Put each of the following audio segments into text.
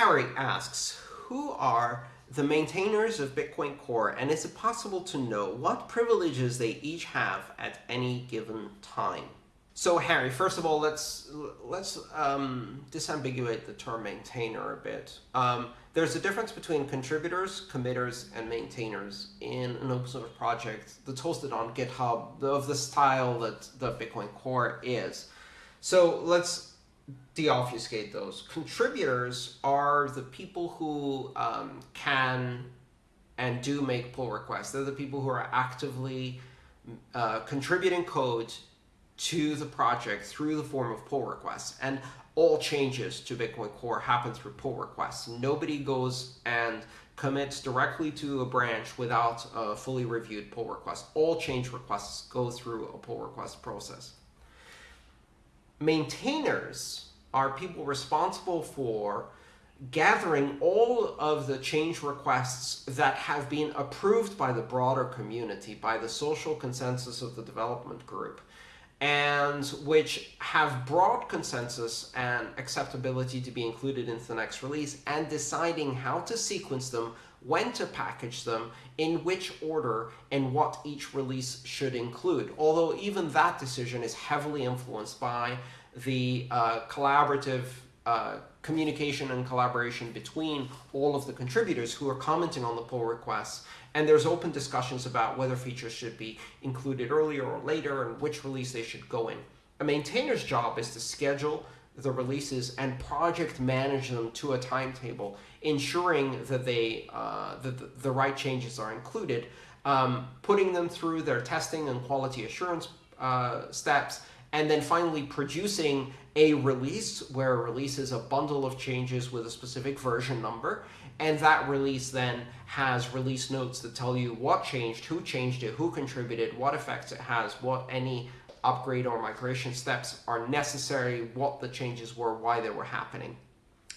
Harry asks, who are the maintainers of Bitcoin Core, and is it possible to know what privileges they each have at any given time? So Harry, first of all, let's let's um, disambiguate the term maintainer a bit. Um, there's a difference between contributors, committers, and maintainers in an open source project that's hosted on GitHub of the style that the Bitcoin Core is. So let's deobfuscate those. Contributors are the people who um, can and do make pull requests. They're the people who are actively uh, contributing code to the project through the form of pull requests. And all changes to Bitcoin Core happen through pull requests. Nobody goes and commits directly to a branch without a fully reviewed pull request. All change requests go through a pull request process. Maintainers are people responsible for gathering all of the change requests that have been approved by the broader community, by the social consensus of the development group and which have broad consensus and acceptability to be included into the next release, and deciding how to sequence them, when to package them, in which order, and what each release should include. Although even that decision is heavily influenced by the uh, collaborative uh, communication and collaboration between all of the contributors who are commenting on the pull requests and there's open discussions about whether features should be included earlier or later and which release they should go in. A maintainer's job is to schedule the releases and project manage them to a timetable, ensuring that they uh, that the, the, right changes are included, um, putting them through their testing and quality assurance uh, steps, and then finally producing a release where a release is a bundle of changes with a specific version number and that release then has release notes that tell you what changed, who changed it, who contributed, what effects it has, what any upgrade or migration steps are necessary, what the changes were, why they were happening,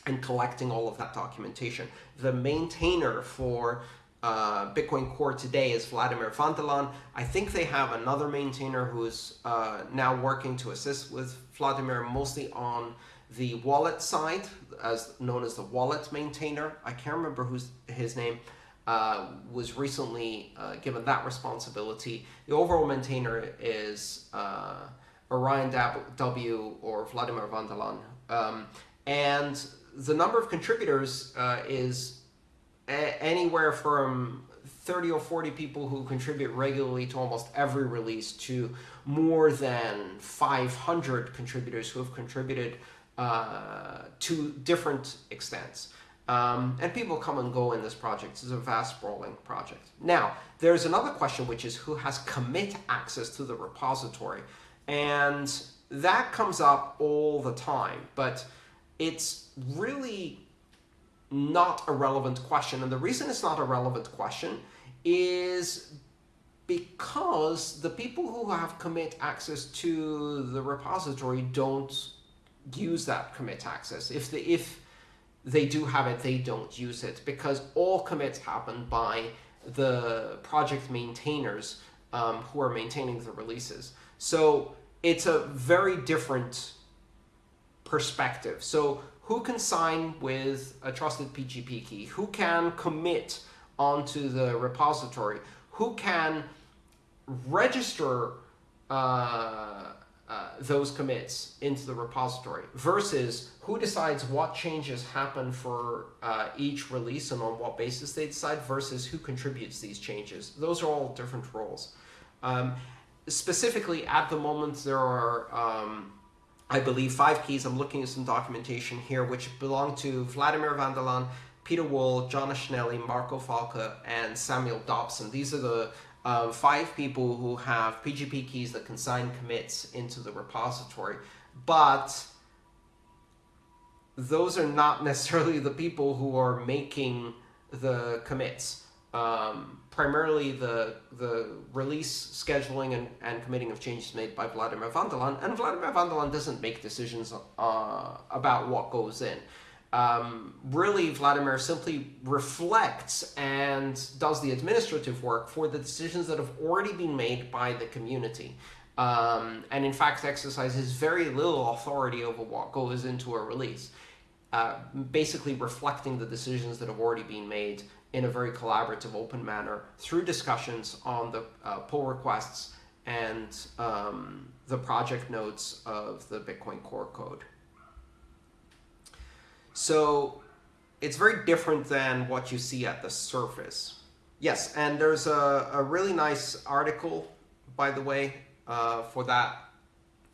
and collecting all of that documentation. The maintainer for uh, Bitcoin Core today is Wladimir van der Laan. I think they have another maintainer who is uh, now working to assist with Wladimir mostly on the wallet side, as known as the wallet maintainer, I can't remember who's his name, uh, was recently uh, given that responsibility. The overall maintainer is uh, Orion W or Wladimir van der Laan. Um, and the number of contributors uh, is anywhere from 30 or 40 people who contribute regularly to almost every release to more than 500 contributors who have contributed uh, to different extents. Um, and people come and go in this project. It's a vast sprawling project. Now, there's another question, which is who has commit access to the repository? And that comes up all the time, but it's really not a relevant question. And the reason it's not a relevant question is because the people who have commit access to the repository don't use that commit access. If they, if they do have it, they don't use it because all commits happen by the project maintainers um, who are maintaining the releases. So it's a very different perspective. So who can sign with a trusted PGP key? Who can commit onto the repository? Who can register uh, uh, those commits into the repository versus who decides what changes happen for uh, each release and on what basis they decide versus who contributes these changes. Those are all different roles. Um, specifically, at the moment, there are, um, I believe, five keys. I'm looking at some documentation here, which belong to Vladimir Vandelan, Pieter Wuille, Jonas Schnelli, Marco Falke, and Samuel Dobson. These are the uh, five people who have PGP keys that can sign commits into the repository, but those are not necessarily the people who are making the commits. Um, primarily the the release scheduling and, and committing of changes made by Wladimir van der Laan, and Wladimir van der Laan doesn't make decisions uh, about what goes in um, really Wladimir simply reflects and does the administrative work for the decisions that have already been made by the community. Um, and in fact exercises very little authority over what goes into a release. Uh, basically reflecting the decisions that have already been made in a very collaborative, open manner through discussions on the uh, pull requests and um, the project notes of the Bitcoin core code. So it's very different than what you see at the surface. Yes, and there's a, a really nice article, by the way, uh, for that.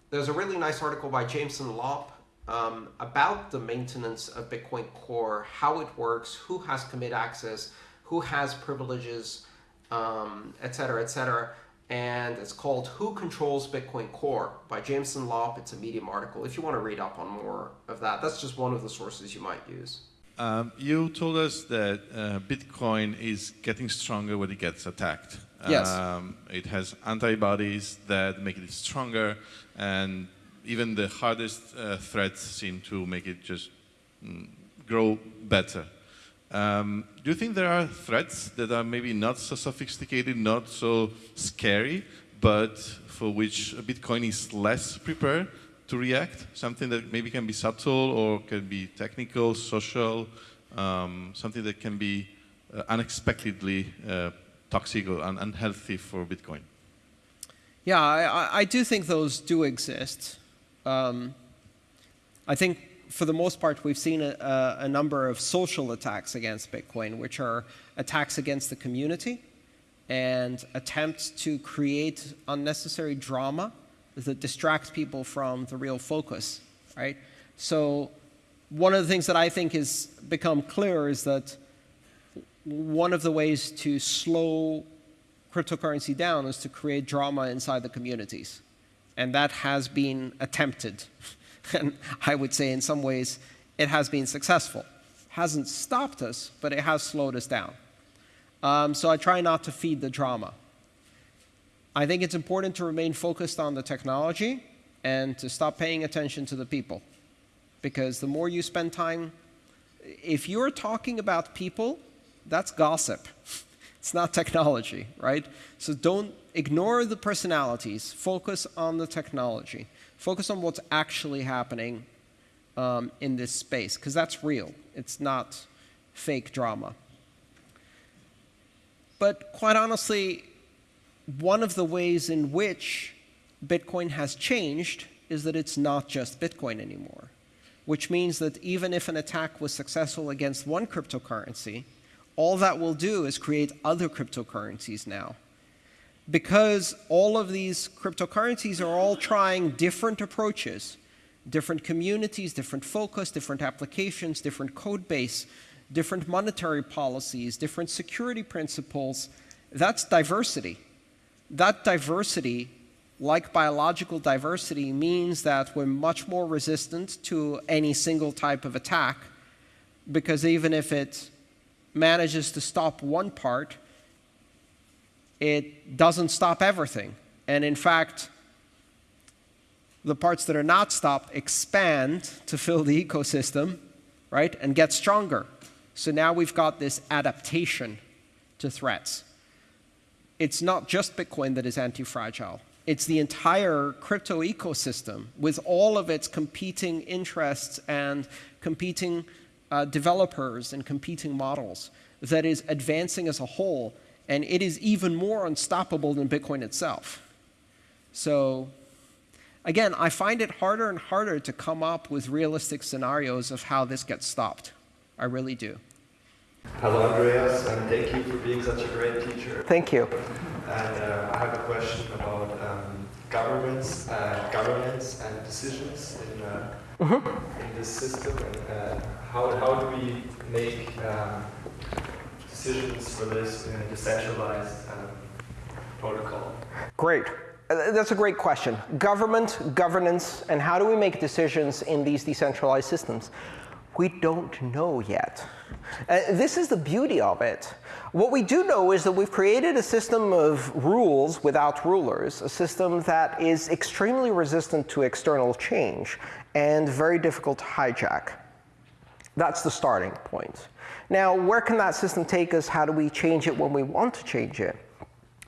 There's a really nice article by Jameson Lopp um, about the maintenance of Bitcoin Core, how it works, who has commit access, who has privileges, um, etc., cetera, et cetera. And it's called Who Controls Bitcoin Core by Jameson Lopp. It's a Medium article. If you want to read up on more of that, that's just one of the sources you might use. Um, you told us that uh, Bitcoin is getting stronger when it gets attacked. Yes. Um, it has antibodies that make it stronger, and even the hardest uh, threats seem to make it just mm, grow better. Um, do you think there are threats that are maybe not so sophisticated, not so scary, but for which Bitcoin is less prepared to react? Something that maybe can be subtle or can be technical, social, um, something that can be uh, unexpectedly uh, toxic or un unhealthy for Bitcoin? Yeah, I, I, do think those do exist. Um, I think for the most part, we've seen a, a, number of social attacks against Bitcoin, which are attacks against the community and attempts to create unnecessary drama that distracts people from the real focus, right? So one of the things that I think has become clear is that one of the ways to slow cryptocurrency down is to create drama inside the communities. And that has been attempted. And I would say in some ways it has been successful. Hasn't stopped us, but it has slowed us down. Um, so I try not to feed the drama. I think it's important to remain focused on the technology and to stop paying attention to the people. Because the more you spend time, if you're talking about people, that's gossip. It's not technology, right? So don't ignore the personalities. Focus on the technology. Focus on what's actually happening um, in this space, because that's real. It's not fake drama. But quite honestly, one of the ways in which Bitcoin has changed is that it's not just Bitcoin anymore, which means that even if an attack was successful against one cryptocurrency, all that will do is create other cryptocurrencies now because all of these cryptocurrencies are all trying different approaches, different communities, different focus, different applications, different code base, different monetary policies, different security principles. That's diversity. That diversity, like biological diversity, means that we're much more resistant to any single type of attack because even if it manages to stop one part, it doesn't stop everything. And in fact, the parts that are not stopped expand to fill the ecosystem, right, and get stronger. So now we've got this adaptation to threats. It's not just Bitcoin that is anti-fragile. It's the entire crypto ecosystem with all of its competing interests and competing uh, developers and competing models that is advancing as a whole and it is even more unstoppable than Bitcoin itself. So again, I find it harder and harder to come up with realistic scenarios of how this gets stopped. I really do. Hello, Andreas, and thank you for being such a great teacher. Thank you. And uh, I have a question about um, governments, uh, governance and decisions in, uh, mm -hmm. in this system, and uh, how, how do we make um, decisions for this in a decentralized um, protocol? Great. Uh, that's a great question. Government, governance, and how do we make decisions in these decentralized systems? We don't know yet. Uh, this is the beauty of it. What we do know is that we've created a system of rules without rulers, a system that is extremely resistant to external change and very difficult to hijack. That's the starting point. Now, where can that system take us? How do we change it when we want to change it?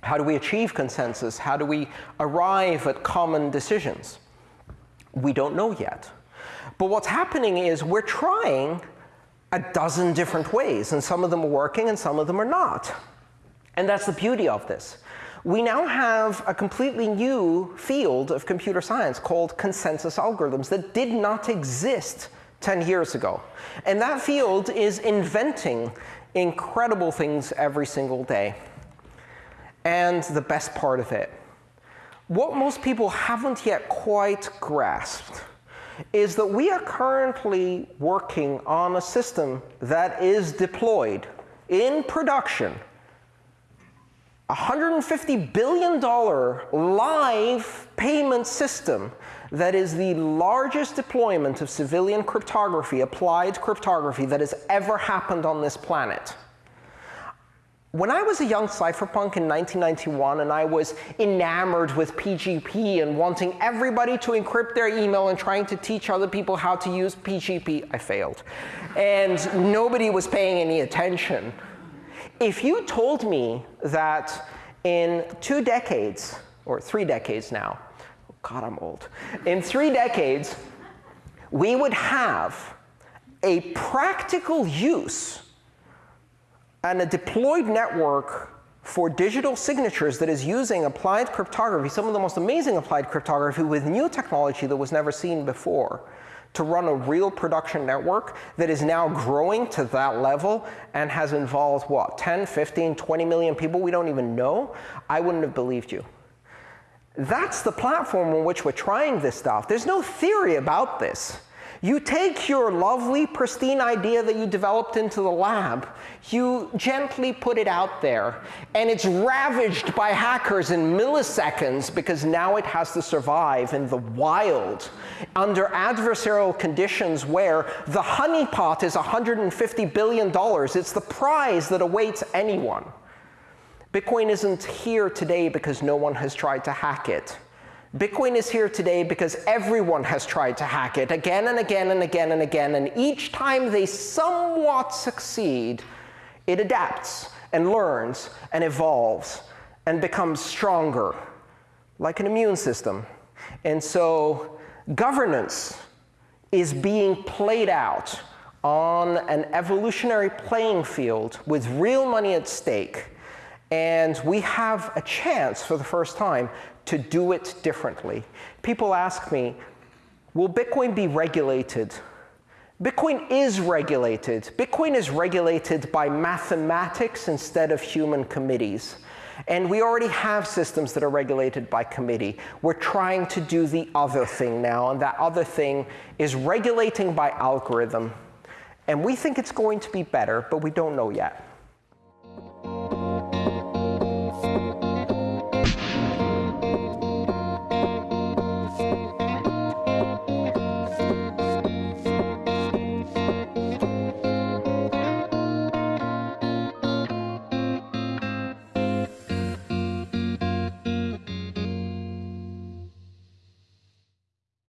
How do we achieve consensus? How do we arrive at common decisions? We don't know yet. But what's happening is we're trying a dozen different ways, and some of them are working and some of them are not. And that's the beauty of this. We now have a completely new field of computer science called consensus algorithms that did not exist 10 years ago. And that field is inventing incredible things every single day. And the best part of it, what most people haven't yet quite grasped is that we are currently working on a system that is deployed in production a $150 billion live payment system that is the largest deployment of civilian cryptography, applied cryptography, that has ever happened on this planet. When I was a young cypherpunk in 1991 and I was enamored with PGP and wanting everybody to encrypt their email and trying to teach other people how to use PGP, I failed. And nobody was paying any attention. If you told me that in two decades, or three decades now, God, I'm old. In three decades, we would have a practical use and a deployed network for digital signatures that is using applied cryptography, some of the most amazing applied cryptography with new technology that was never seen before, to run a real production network that is now growing to that level and has involved, what, 10, 15, 20 million people we don't even know, I wouldn't have believed you. That's the platform on which we're trying this stuff. There's no theory about this. You take your lovely, pristine idea that you developed into the lab, you gently put it out there, and it's ravaged by hackers in milliseconds because now it has to survive in the wild under adversarial conditions where the honeypot is $150 billion. It's the prize that awaits anyone. Bitcoin isn't here today because no one has tried to hack it. Bitcoin is here today because everyone has tried to hack it again and again and again and again. And each time they somewhat succeed, it adapts and learns and evolves and becomes stronger, like an immune system. And so governance is being played out on an evolutionary playing field with real money at stake. And we have a chance for the first time to do it differently. People ask me, will Bitcoin be regulated? Bitcoin is regulated. Bitcoin is regulated by mathematics instead of human committees. And we already have systems that are regulated by committee. We're trying to do the other thing now, and that other thing is regulating by algorithm. And we think it's going to be better, but we don't know yet.